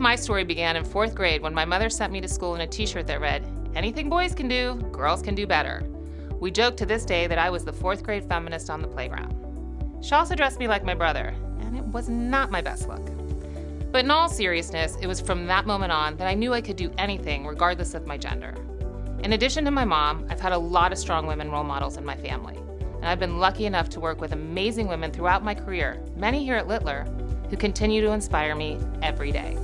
my story began in fourth grade when my mother sent me to school in a t-shirt that read, anything boys can do, girls can do better. We joke to this day that I was the fourth grade feminist on the playground. She also dressed me like my brother, and it was not my best look. But in all seriousness, it was from that moment on that I knew I could do anything regardless of my gender. In addition to my mom, I've had a lot of strong women role models in my family, and I've been lucky enough to work with amazing women throughout my career, many here at Littler, who continue to inspire me every day.